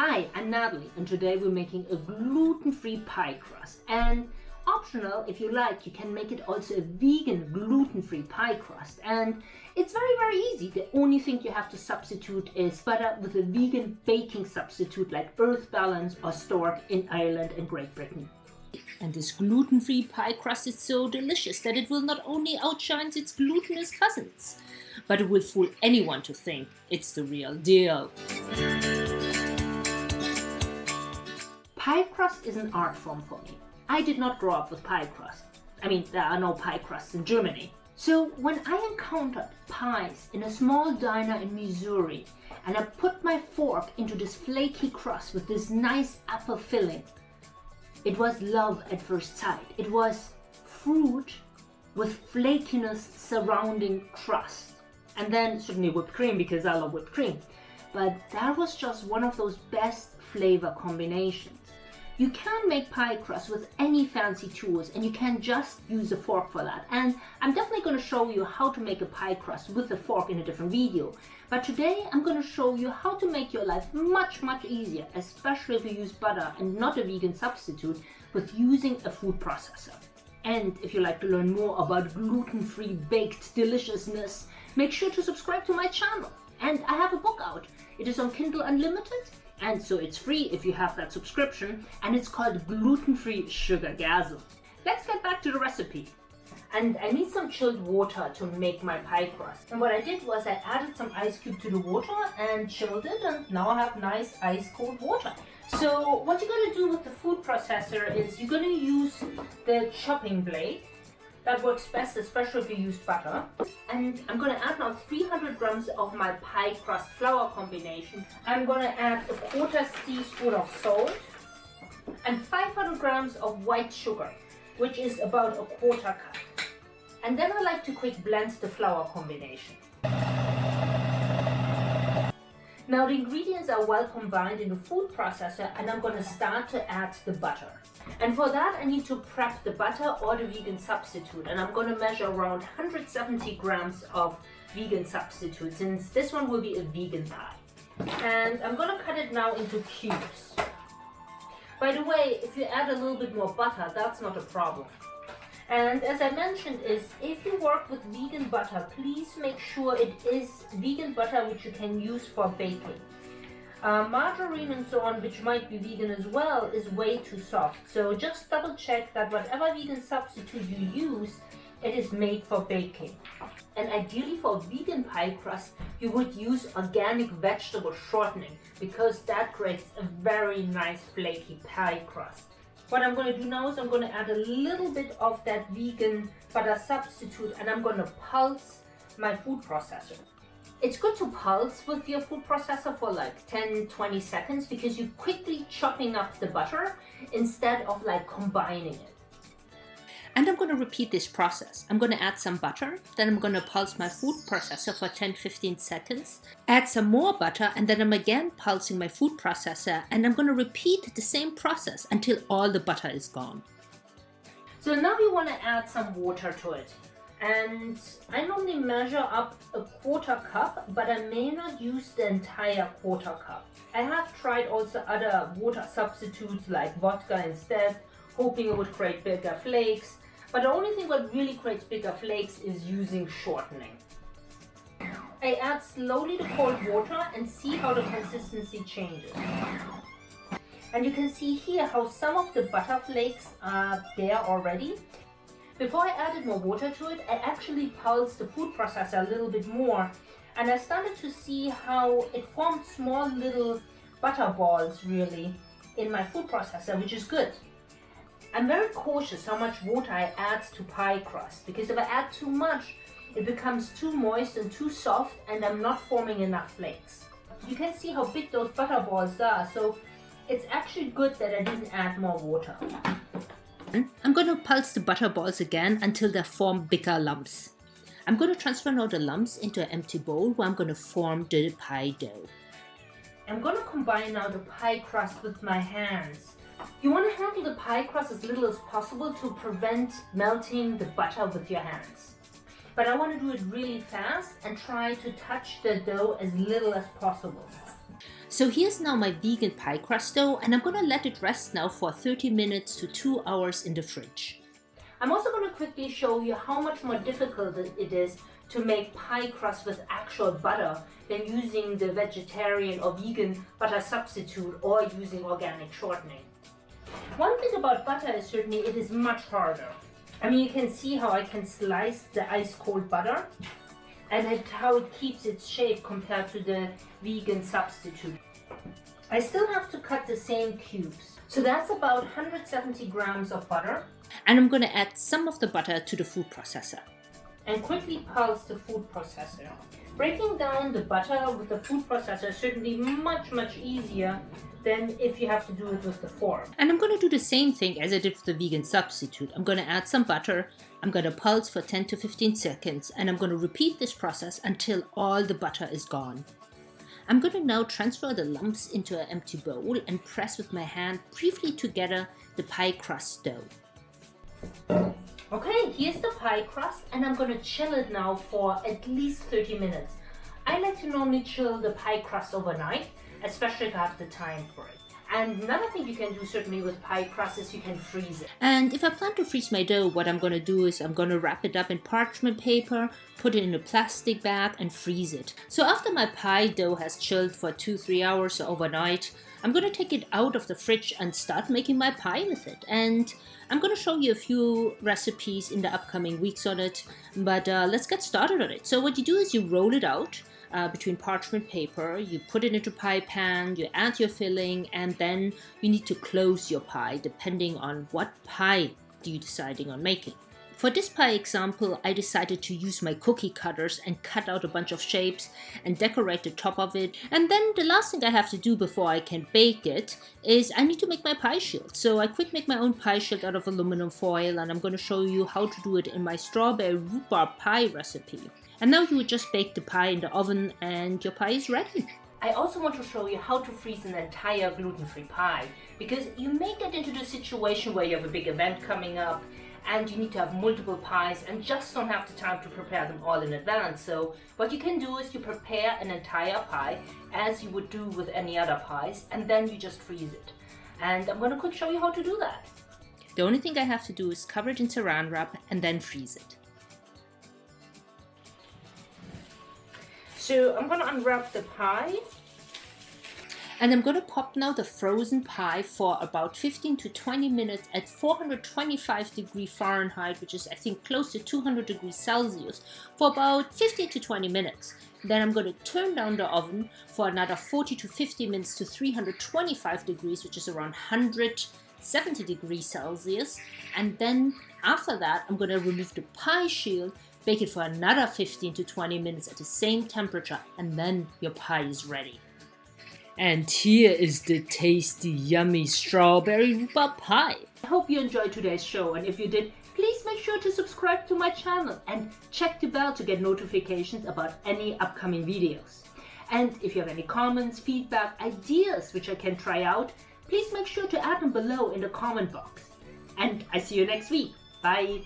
Hi, I'm Natalie and today we're making a gluten-free pie crust and optional if you like you can make it also a vegan gluten-free pie crust and it's very very easy the only thing you have to substitute is butter with a vegan baking substitute like earth balance or stork in Ireland and Great Britain. And this gluten-free pie crust is so delicious that it will not only outshine its glutinous cousins, but it will fool anyone to think it's the real deal. Pie crust is an art form for me. I did not grow up with pie crust. I mean, there are no pie crusts in Germany. So when I encountered pies in a small diner in Missouri and I put my fork into this flaky crust with this nice apple filling, it was love at first sight. It was fruit with flakiness surrounding crust. And then certainly whipped cream because I love whipped cream. But that was just one of those best flavor combinations. You can make pie crust with any fancy tools and you can just use a fork for that. And I'm definitely going to show you how to make a pie crust with a fork in a different video. But today I'm going to show you how to make your life much, much easier, especially if you use butter and not a vegan substitute with using a food processor. And if you like to learn more about gluten-free baked deliciousness, make sure to subscribe to my channel. And I have a book out. It is on Kindle Unlimited and so it's free if you have that subscription and it's called gluten-free sugargasm. Let's get back to the recipe. And I need some chilled water to make my pie crust. And what I did was I added some ice cube to the water and chilled it and now I have nice ice cold water. So what you're going to do with the food processor is you're going to use the chopping blade that works best, especially if you use butter. And I'm to add now 300 grams of my pie crust flour combination. I'm to add a quarter teaspoon of salt and 500 grams of white sugar, which is about a quarter cup. And then I like to quick blend the flour combination. Now the ingredients are well combined in the food processor and I'm going to start to add the butter. And for that I need to prep the butter or the vegan substitute and I'm going to measure around 170 grams of vegan substitute since this one will be a vegan pie. And I'm going to cut it now into cubes. By the way, if you add a little bit more butter, that's not a problem. And as I mentioned is, if you work with vegan butter, please make sure it is vegan butter which you can use for baking. Uh, margarine and so on, which might be vegan as well, is way too soft. So just double check that whatever vegan substitute you use, it is made for baking. And ideally for vegan pie crust, you would use organic vegetable shortening because that creates a very nice flaky pie crust. What I'm going to do now is I'm going to add a little bit of that vegan butter substitute and I'm going to pulse my food processor. It's good to pulse with your food processor for like 10-20 seconds because you're quickly chopping up the butter instead of like combining it. And I'm going to repeat this process. I'm going to add some butter, then I'm going to pulse my food processor for 10-15 seconds, add some more butter, and then I'm again pulsing my food processor, and I'm going to repeat the same process until all the butter is gone. So now we want to add some water to it. And I normally measure up a quarter cup, but I may not use the entire quarter cup. I have tried also other water substitutes like vodka instead, hoping it would create bigger flakes, but the only thing what really creates bigger flakes is using shortening. I add slowly the cold water and see how the consistency changes. And you can see here how some of the butter flakes are there already. Before I added more water to it, I actually pulsed the food processor a little bit more and I started to see how it formed small little butter balls really in my food processor, which is good. I'm very cautious how much water I add to pie crust because if I add too much, it becomes too moist and too soft and I'm not forming enough flakes. You can see how big those butter balls are, so it's actually good that I didn't add more water. I'm going to pulse the butter balls again until they form bigger lumps. I'm going to transfer now the lumps into an empty bowl where I'm going to form the pie dough. I'm going to combine now the pie crust with my hands. You want to handle the pie crust as little as possible to prevent melting the butter with your hands. But I want to do it really fast and try to touch the dough as little as possible. So here's now my vegan pie crust dough and I'm gonna let it rest now for 30 minutes to 2 hours in the fridge. I'm also gonna quickly show you how much more difficult it is to make pie crust with actual butter than using the vegetarian or vegan butter substitute or using organic shortening. One thing about butter is certainly it is much harder. I mean, you can see how I can slice the ice cold butter and it, how it keeps its shape compared to the vegan substitute. I still have to cut the same cubes. So that's about 170 grams of butter. And I'm going to add some of the butter to the food processor. And quickly pulse the food processor. Breaking down the butter with the food processor is certainly much, much easier than if you have to do it with the fork. And I'm going to do the same thing as I did with the vegan substitute. I'm going to add some butter, I'm going to pulse for 10 to 15 seconds, and I'm going to repeat this process until all the butter is gone. I'm going to now transfer the lumps into an empty bowl and press with my hand briefly together the pie crust dough. Okay, here's the pie crust and I'm to chill it now for at least 30 minutes. I like to normally chill the pie crust overnight especially if I have the time for it. And another thing you can do certainly with pie crust is you can freeze it. And if I plan to freeze my dough, what I'm going to do is I'm going to wrap it up in parchment paper, put it in a plastic bag and freeze it. So after my pie dough has chilled for 2-3 hours overnight, I'm going to take it out of the fridge and start making my pie with it. And I'm going to show you a few recipes in the upcoming weeks on it, but uh, let's get started on it. So what you do is you roll it out, uh, between parchment paper, you put it into pie pan, you add your filling, and then you need to close your pie depending on what pie you're deciding on making. For this pie example, I decided to use my cookie cutters and cut out a bunch of shapes and decorate the top of it. And then the last thing I have to do before I can bake it is I need to make my pie shield. So I quick make my own pie shield out of aluminum foil and I'm going to show you how to do it in my strawberry rhubarb pie recipe. And now you would just bake the pie in the oven and your pie is ready. I also want to show you how to freeze an entire gluten-free pie because you may get into the situation where you have a big event coming up and you need to have multiple pies and just don't have the time to prepare them all in advance. So what you can do is you prepare an entire pie as you would do with any other pies and then you just freeze it. And I'm going to quick show you how to do that. The only thing I have to do is cover it in saran wrap and then freeze it. So I'm going to unwrap the pie. And I'm going to pop now the frozen pie for about 15 to 20 minutes at 425 degree Fahrenheit, which is I think close to 200 degrees Celsius, for about 15 to 20 minutes. Then I'm going to turn down the oven for another 40 to 50 minutes to 325 degrees, which is around 170 degrees Celsius. And then after that, I'm going to remove the pie shield Bake it for another 15 to 20 minutes at the same temperature and then your pie is ready. And here is the tasty, yummy strawberry rhubarb pie. I hope you enjoyed today's show and if you did, please make sure to subscribe to my channel and check the bell to get notifications about any upcoming videos. And if you have any comments, feedback, ideas which I can try out, please make sure to add them below in the comment box. And I see you next week. Bye!